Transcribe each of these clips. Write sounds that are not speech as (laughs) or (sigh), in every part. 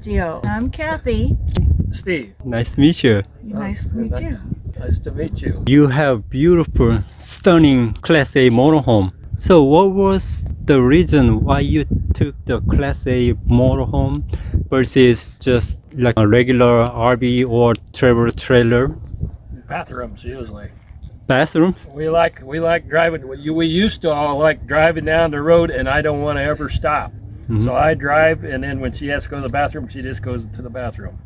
Anye. Anye I'm Kathy. Steve. Nice to meet you. Nice to meet you. Nice to meet you. You have beautiful, stunning Class A motorhome. So what was the reason why you took the Class A motorhome versus just like a regular RV or travel trailer? Bathrooms usually. Bathrooms? We like we like driving. We we used to all like driving down the road, and I don't want to ever stop. Mhm. So I drive, and then when she has to go to the bathroom, she just goes to the bathroom,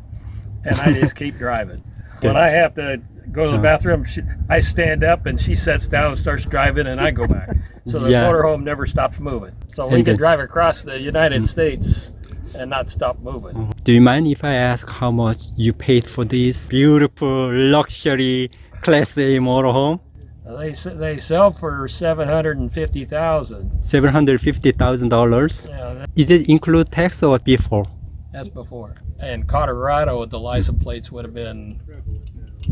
and I just keep driving. (laughs) When I have to go to the Uh. bathroom, she, I stand up, and she sits down and starts driving, and I go back. So the Yeah. motorhome never stops moving. So we And can the- drive across the United States and not stop moving. Do you mind if I ask how much you paid for this beautiful luxury Class A motorhome? Uh, They they sell for seven hundred and fifty thousand. $750,000. Yeah, that, Is it include tax or before? that's before. And Colorado, the license plates would have been,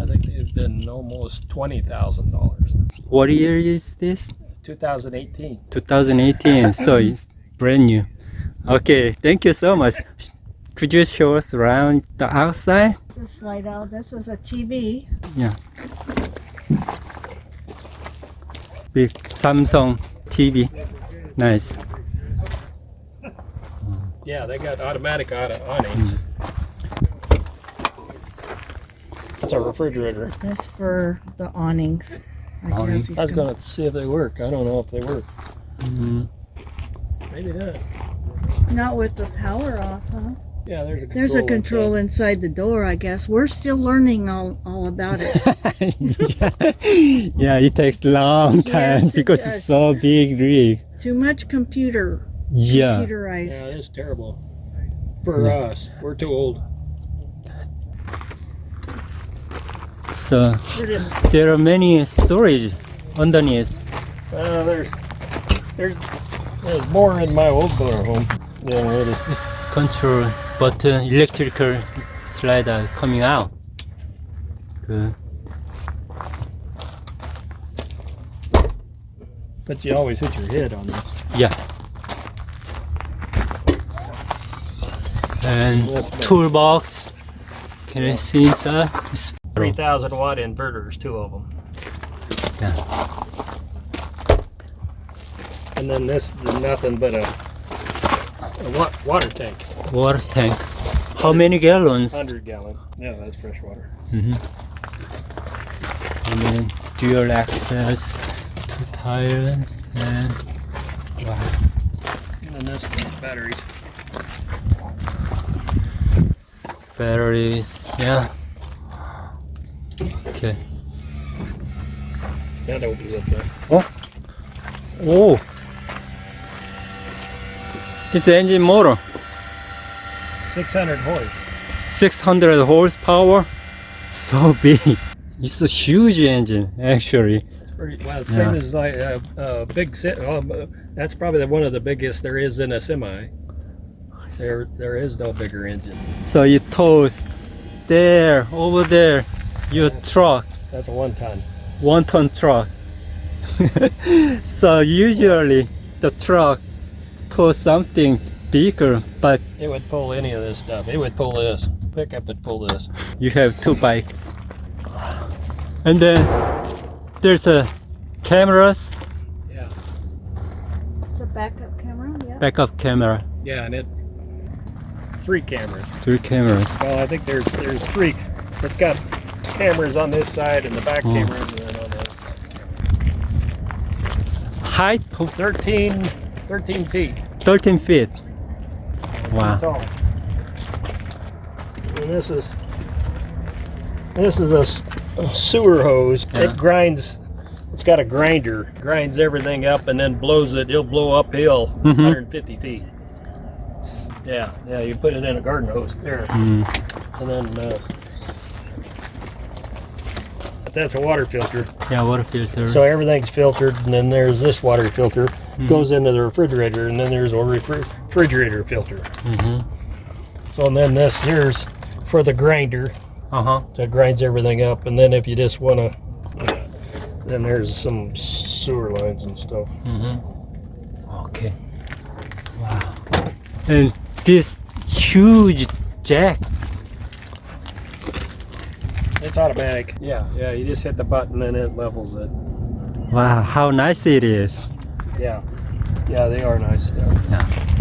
I think they've been almost twenty thousand dollars. What year is this? Two thousand eighteen. 2018 (laughs) so it's brand new okay thank you so much could you show us around the outside This is slide out. This is a TV. yeah big samsung tv nice Yeah, they got automatic auto awnings. That's a refrigerator. That's for the awnings. I Awning. guess I was gonna- gonna see if they work. I don't know if they work. Mm -hmm. Maybe not. Not with the power off, huh? Yeah, there's a control. There's a inside. control inside the door, I guess. We're still learning all, all about it. (laughs) yeah it takes long time Yes, it because does. it's so big rig Too much computer, yeah Computerized. Yeah, it's terrible. For us, we're too old. so there are many storage underneath Uh, there's, there's, there's more in my old motor home. Yeah, it is. It's control button, uh, electrical slider coming out. Good. But you always hit your head on this. Yeah. And That's better. toolbox. Can I see inside? It's- 3,000 watt inverters, two of them. Yeah. And then this is nothing but a, a wa- water tank, Water tank. How many gallons? 100 gallon. Yeah, that's fresh water. Mm -hmm. And then dual access, to tires, and wow. And this batteries. batteries. Yeah. Okay. Yeah, that opens up there. Oh. Oh. It's an engine motor. 600 horse. 600 horsepower. So (laughs) big. It's a huge engine, actually. Pretty, well, same Yeah. as like a, a big, se- um, uh, that's probably one of the biggest there is in a semi. There, there is no bigger engine. So it tows there, over there, your truck, That's a one ton. one ton truck. (laughs) so usually the truck tows something bigger, but It would pull any of this stuff. It would pull this. Pickup would pull this. you have two bikes. And then there's a cameras, Yeah. It's a backup camera, yeah. backup camera, Yeah, and it three cameras. three cameras. Well, I think there's there's three. It's got cameras on this side and the back Oh. cameras, and then on the other side. Height of 13, 13 feet 13 feet. Wow. tall. And this is this is a sewer hose. Yeah. It grinds. It's got a grinder. Grinds everything up and then blows it. It'll blow uphill Mhm. 150 feet. Yeah, yeah. You put it in a garden hose there, Mm. and then. Uh, but that's a water filter. Yeah, water filter. So everything's filtered, and then there's this water filter Mhm. goes into the refrigerator, and then there's a refri- refrigerator filter. hmm So and then this here's for the grinder Uh-huh. that grinds everything up, and then if you just want to, then there's some sewer lines and stuff. Mm-hmm. Okay. Wow. And this huge jack. It's automatic. Yeah, yeah. You just hit the button and it levels it. Wow, how nice it is. Yeah, yeah. They are nice. Yeah. Yeah.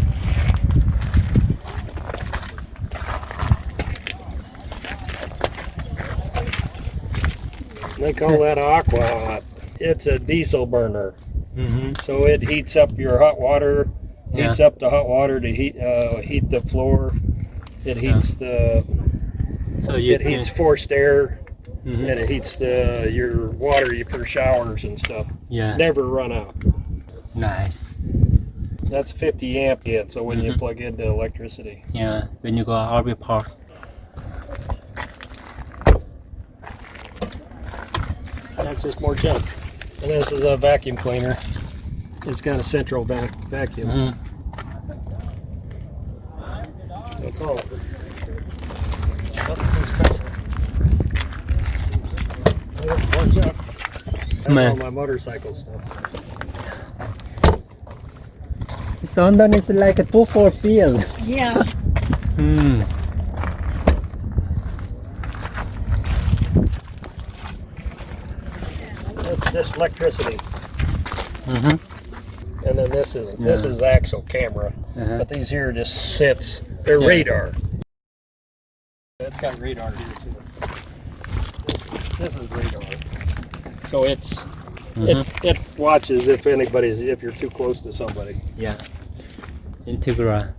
They call that aqua hot. It's a diesel burner, Mm-hmm. so it heats up your hot water. Yeah. Heats up the hot water to heat uh, heat the floor. It heats the So you it heats forced air mm -hmm. and it heats the your water for showers and stuff. Yeah, Never run out. Nice. That's 50 amp yet, so when you Mhm. plug into electricity. Yeah, when you go RV park. That's just more junk. And this is a vacuum cleaner. It's got a central vac vacuum. Mhm. That's all. Nothing too special. More junk. That's Man. all my motorcycle stuff. This London is like a two four field. Yeah. Hmm. This, this electricity, Mm-hmm. and then this is this is the actual camera. Uh-huh. But these here just sits. They're Yeah. radar. That's got radar here too. This, this is radar. So it's Mhm. it, it watches if anybody's if you're too close to somebody. Yeah. Entegra.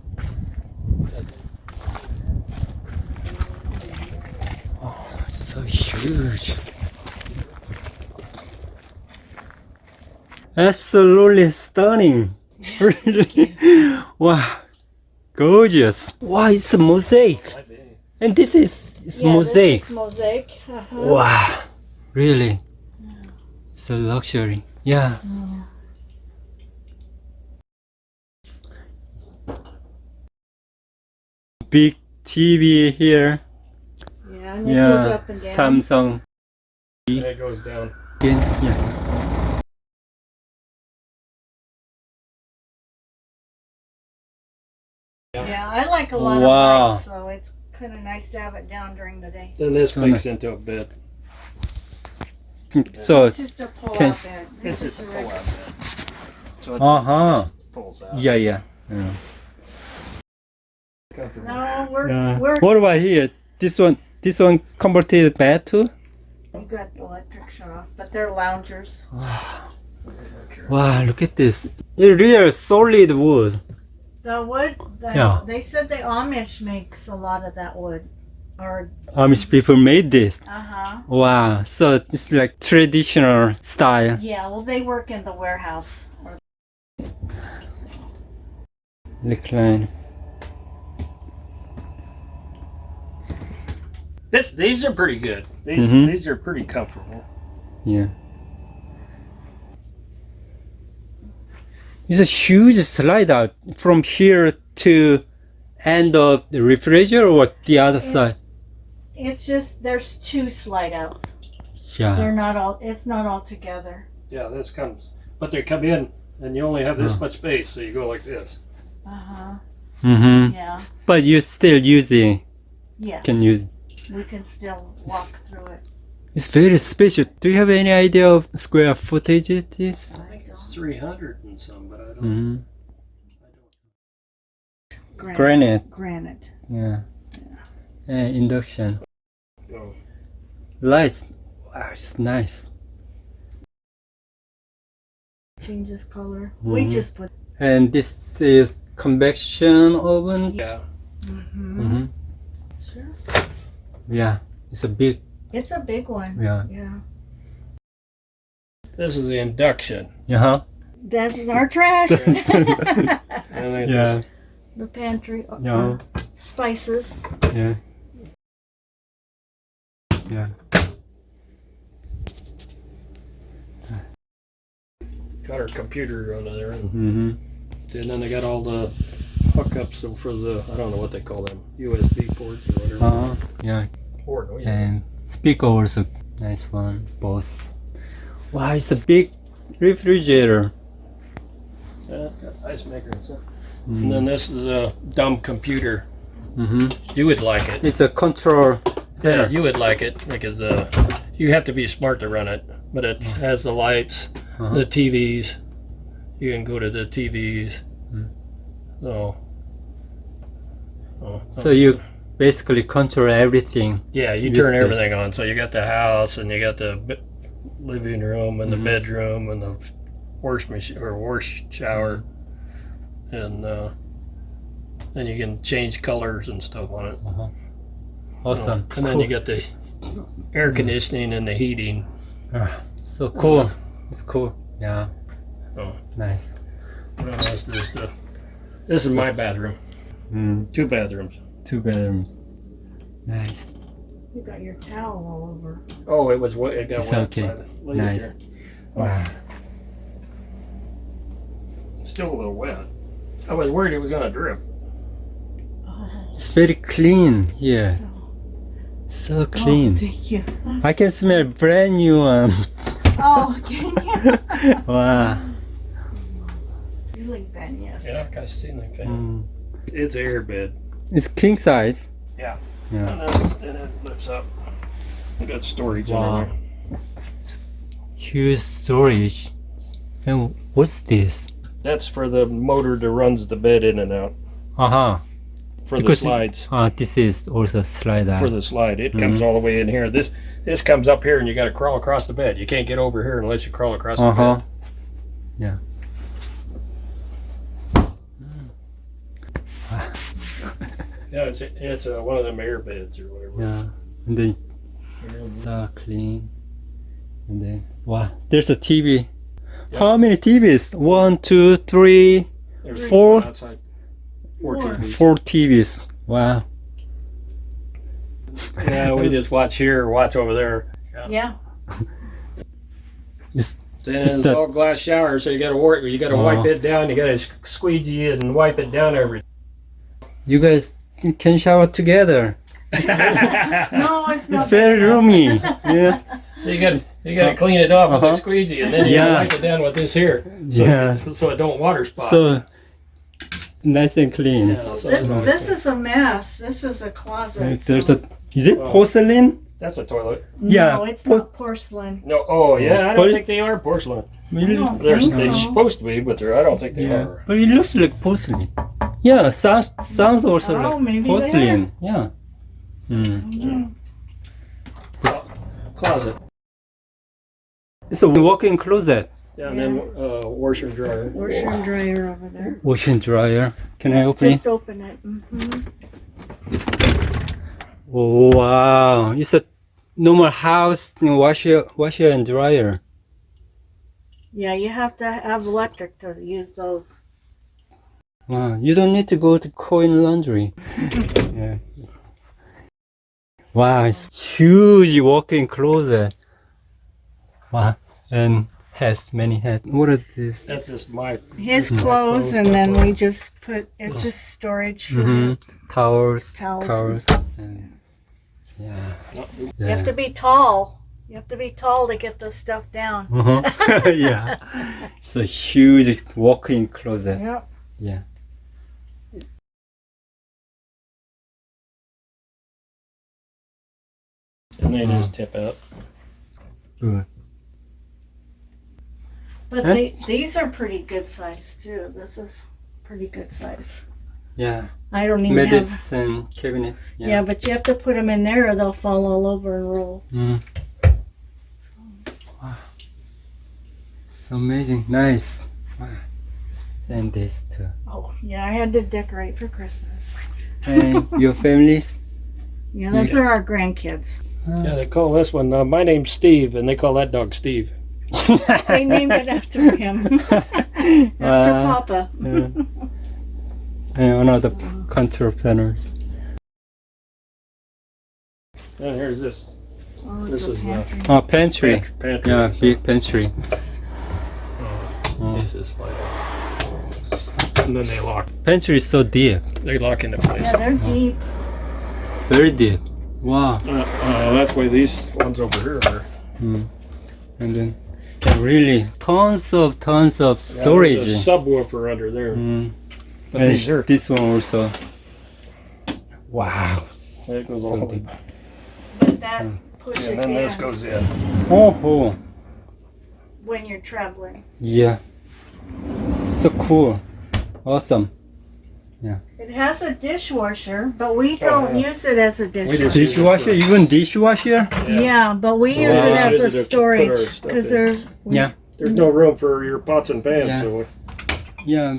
Oh, so huge. Absolutely stunning. Really? (laughs) wow. Gorgeous. Wow, it's a mosaic. And this is it's yeah, mosaic. This is mosaic. Uh-huh. Wow. Really? It's a luxury. Yeah. Big TV here. Yeah, and it goes up and down. Samsung. And it goes down. Again, Yeah. Yeah, I like a lot Wow. of lights, so it's kind of nice to have it down during the day. Then this So makes into a bed. So, it's just a pull-out bed. It's It's just a a pull-out bed. So it uh just huh. pulls out. Yeah, yeah. yeah. Comfortable. No, we're Yeah. we're What about here? This one, this one converted bed too? you got the electric shut off, but they're loungers. Wow. (sighs) Wow, look at this. It real solid wood. The wood, the, Yeah. they said the Amish makes a lot of that wood. Or Amish people made this. uh huh. Wow. So it's like traditional style. Yeah, well, they work in the warehouse. Or, Recline. This, these are pretty good. These Mhm. these are pretty comfortable. Yeah. It's a huge slide out from here to end of the refrigerator or the other Yeah. side. it's just there's two slide outs. Yeah. They're not all. It's not all together. Yeah, this comes, but they come in and you only have this Yeah. much space, so you go like this. Uh huh. Mm-hmm. Yeah. But you're still using Yes. can use. We can still walk through it. It's very special. Do you have any idea of square footage it is? I think it's 300 and some, but I don't. Mm-hmm. Granite. Granite. Granite. Yeah. And induction. know. Lights. Wow, it's nice. Changes color. We Mhm. just put. And this is convection oven. Yeah. hmm Mm-hmm. Sure. Yeah, it's a big. It's a big one. Yeah. Yeah. This is the induction. Uh huh. That's our trash. (laughs) And it Yeah. the pantry. uh, Yeah. Spices. Yeah. Yeah. got our computer under there, and, Mm-hmm. and then they got all the hookups for the I don't know what they call them USB port or whatever. Uh huh. Yeah. Port, oh, yeah. And speaker also nice one. Both. Wow, it's a big refrigerator. Yeah, it's got ice maker and stuff. Mm. And then this is a dumb computer. Mm-hmm. You would like it. It's a control Yeah, panel. you would like it because uh, you have to be smart to run it. But it has the lights, Uh-huh. the TVs. You can go to the TVs. Hmm. So. Oh, So you basically control everything. Yeah, you turn this. everything on. So you got the house and you got the living room and Mhm. the bedroom and the wash machine or wash shower, Mm-hmm. and uh, then you can change colors and stuff on it. Uh-huh. you know. Awesome. And then you got the air conditioning and the heating. Ah, so cool. It's cool. Yeah. Oh. Nice. Well, that's just, uh, this is my bathroom. Mm, Two bathrooms. two bedrooms. Nice. You got your towel all over. Oh, it was wet. It got It's wet. okay. outside. Nice. Wow. Still a little wet. I was worried it was gonna drip. Oh, It's very clean here. so, So oh, clean. thank you. I can smell brand new one. (laughs) Oh, can you? (laughs) wow. Ceiling fan, yes. Yeah, I got a ceiling fan. Mm. It's air bed. It's king size. Yeah. Yeah. And then, and it lifts up. We got storage Wow. in there. Huge storage. And what's this? That's for the motor that runs the bed in and out. Uh-huh. For Because the it- slides. Uh, this is also slide out. For the slide. It comes all the way in here. This this comes up here and you gotta crawl across the bed. You can't get over here unless you crawl across the Uh-huh. bed. Yeah. Yeah, it's it's uh, one of them air beds or whatever. Yeah. And then so clean. And then wow, there's a TV. Yeah. How many TVs? One, two, three, There's Four. outside. Four Four. TVs. four TVs. Wow. Yeah, we just watch here watch over there. Yeah. (laughs) Then Is it's that- all glass shower, so you gotta work. You gotta Oh. wipe it down. You gotta squeegee it and wipe it down every. You guys can shower together. (laughs) No, it's not. It's very enough. roomy. Yeah. You gotta you gotta clean it off with Uh-huh. a squeegee, and then you Yeah. gotta wipe it down with this here, so, Yeah. so it don't water spot. So nice and clean. yeah, so This, it's- this is a mess. This is a closet. There's so- a is it porcelain? that's a toilet. yeah, No, it's por- not porcelain. No, oh yeah, I don't think they are porcelain. Really? don't They're, think they're so. supposed to be, but they're, I don't think they Yeah. are. But it looks like porcelain. Yeah, sounds sounds also Oh, like maybe they porcelain. Yeah. Mm. Mm. Closet. It's a walk-in closet. Yeah, and then uh, washer and dryer. Washer and dryer over there. Washer and dryer. Can I open it? Just open it. hmm Oh, wow. It's a normal house you washer washer and dryer. Yeah, you have to have electric to use those. Wow. You don't need to go to coin laundry. (laughs) yeah. Wow, it's huge walk-in closet. Wow. And has many heads. What are these? That's just my. His Mhm. clothes, and then we just put it's just storage for hmm Towels. Towels. Towels. And, yeah. You have to be tall. You have to be tall to get this stuff down. Uh-huh. (laughs) yeah. (laughs) It's a huge walk-in closet. Yep. Yeah. And they just tip out. Good. But Huh? they, these are pretty good size too. This is pretty good size. Yeah. I don't even have. Medicine cabinet. Yeah. Yeah. but you have to put them in there or they'll fall all over and roll. Mm. Wow. It's amazing. Nice. Wow. And this too. Oh, yeah, I had to decorate for Christmas. And your families? (laughs) Yeah, those are our grandkids. Yeah, they call this one. Uh, my name's Steve, and they call that dog Steve. (laughs) They named it after him, (laughs) after Wow. Papa. Yeah. And one of the control panels. And here's this Oh, This it's is, uh, pantry. Oh, pantry. pantry. pantry Yeah, so, big pantry. uh, Oh. This is like. And then they lock. Pantry is so deep. They lock into place. Yeah, they're deep. Very deep. Wow. Uh, uh, that's why these ones over here are. Mm. And then really tons of tons of storage. there's a subwoofer under there. Mm. But And these are this one also. Wow. It goes all the way. But that pushes And then this in goes in. Oh, oh, when you're traveling. yeah. So cool. Awesome. It has a dishwasher, but we don't yeah. use it as a just dishwasher. use it Dishwasher, even dishwasher? Yeah. but we use it as Use a it to put our storage because in. they're Yeah. There's no room for your pots and pans, Yeah. so Yeah.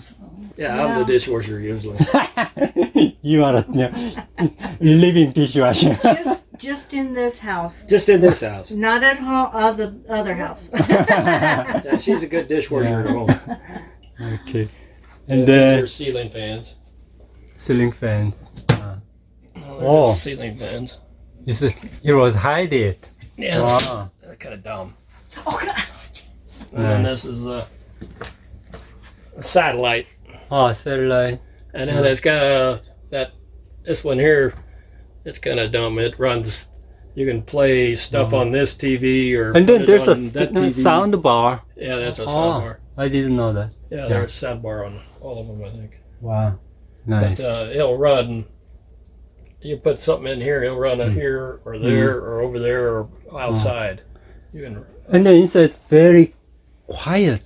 yeah, I'm Yeah. the dishwasher usually. (laughs) you are a yeah, (laughs) living dishwasher. just just in this house, Just in this house. not at home. Uh, the other house. (laughs) Yeah, she's a good dishwasher at home. okay. And These then are ceiling fans. Ceiling fans. Ah. Oh, Oh. ceiling fans. Is it? It was hide it. Yeah, Wow. kind of dumb. oh God. And then this is a, a satellite, Oh, satellite. and then it's got a that this one here. It's kind of dumb. It runs. You can play stuff mm-hmm. on this TV or And then there's a that TV. sound bar. Yeah, that's a Oh. sound bar. I didn't know that. Yeah, there's a sound bar on all of them, I think. Wow. Nice. But uh, it'll run. You put something in here, it'll run it Mm. here or there or over there or outside. You can. and then inside very quiet.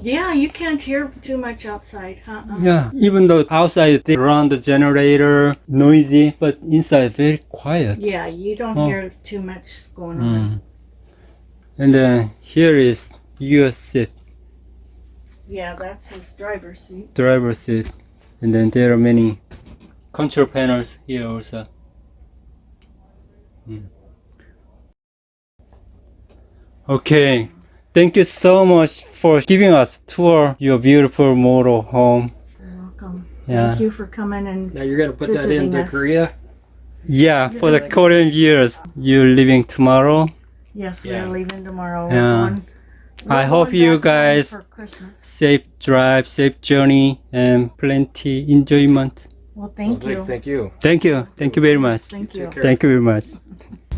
Yeah, you can't hear too much outside, huh? Yeah. Even though outside they run the generator, noisy, but inside very quiet. Yeah, you don't Oh. hear too much going on. Mm. And then here is your seat, Yeah, that's his driver's seat. driver seat, and then there are many control panels here also. Mm. Okay, thank you so much for giving us tour your beautiful motor home. You're welcome. Yeah. Thank you for coming and Now you're gonna put that Visiting into us. Korea. Yeah, for the Korean viewers, you're leaving tomorrow. yes, Yeah. we're leaving tomorrow. Yeah. We're going, I we're hope you guys- for Christmas. Safe drive, safe journey, and plenty enjoyment. Well, thank Well, you. Thank you. Thank you. Thank you very much. Thank you. Thank you very much. (laughs)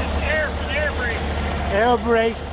It's air for the air brake. Air brakes.